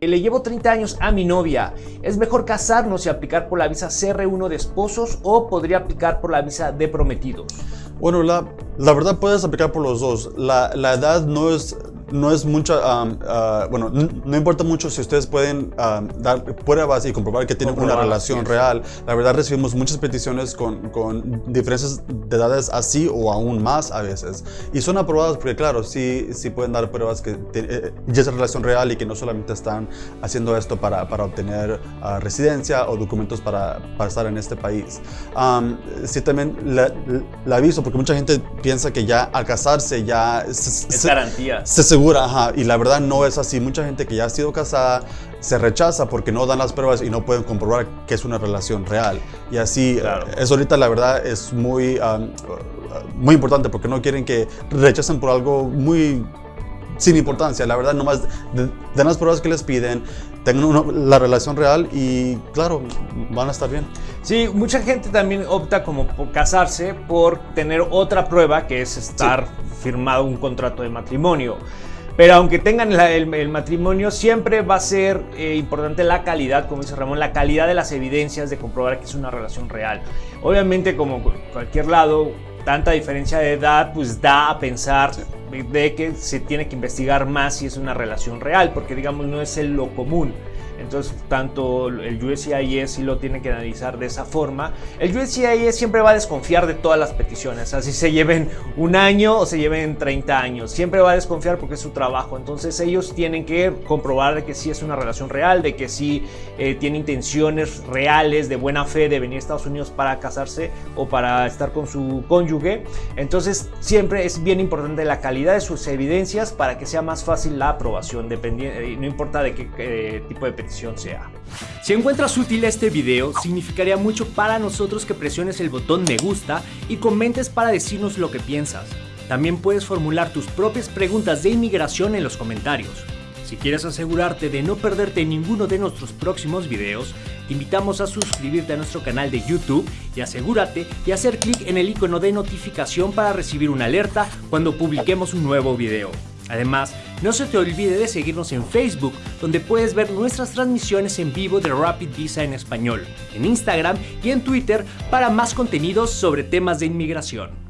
Le llevo 30 años a mi novia. ¿Es mejor casarnos y aplicar por la visa CR1 de esposos o podría aplicar por la visa de prometidos? Bueno, la, la verdad puedes aplicar por los dos. La, la edad no es no es mucha, ah, bueno, no importa mucho si ustedes pueden dar pruebas y comprobar que tienen una relación real. La verdad recibimos muchas peticiones con, con, diferencias de edades así o aún más a veces. Y son aprobadas porque, claro, sí, sí pueden dar pruebas que eh, ya es relación real y que no solamente están haciendo esto para, para obtener ah, residencia o documentos para, para, estar en este país. sí también la, aviso porque mucha gente piensa que ya al casarse ya... es garantía. Se, y la verdad no es así. Mucha gente que ya ha sido casada se rechaza porque no dan las pruebas y no pueden comprobar que es una relación real. Y así, eh, eso ahorita la verdad es muy, muy importante porque no quieren que rechacen por algo muy sin importancia. La verdad, nomás den las pruebas que les piden, tengan la relación real y claro, van a estar bien. Sí, mucha gente también opta como por casarse por tener otra prueba que es estar firmado un contrato de matrimonio. Pero aunque tengan el, matrimonio, siempre va a ser eh, importante la calidad, como dice Ramón, la calidad de las evidencias de comprobar que es una relación real. Obviamente, como cualquier lado, tanta diferencia de edad, pues da a pensar de que se tiene que investigar más si es una relación real, porque digamos no es el lo común. Entonces, tanto el USCIS sí lo tiene que analizar de esa forma. El USCIS siempre va a desconfiar de todas las peticiones, así se lleven un año o se lleven 30 años. Siempre va a desconfiar porque es su trabajo. Entonces, ellos tienen que comprobar que sí es una relación real, de que sí eh, tiene intenciones reales de buena fe de venir a Estados Unidos para casarse o para estar con su cónyuge. Entonces, siempre es bien importante la calidad de sus evidencias para que sea más fácil la aprobación, dependiendo, no importa de qué tipo de petición Si encuentras útil este video, significaría mucho para nosotros que presiones el botón me gusta y comentes para decirnos lo que piensas. También puedes formular tus propias preguntas de inmigración en los comentarios. Si quieres asegurarte de no perderte ninguno de nuestros próximos videos, te invitamos a suscribirte a nuestro canal de YouTube y asegúrate de hacer clic en el icono de notificación para recibir una alerta cuando publiquemos un nuevo video. Además, no se te olvide de seguirnos en Facebook, donde puedes ver nuestras transmisiones en vivo de Rapid Visa en español, en Instagram y en Twitter para más contenidos sobre temas de inmigración.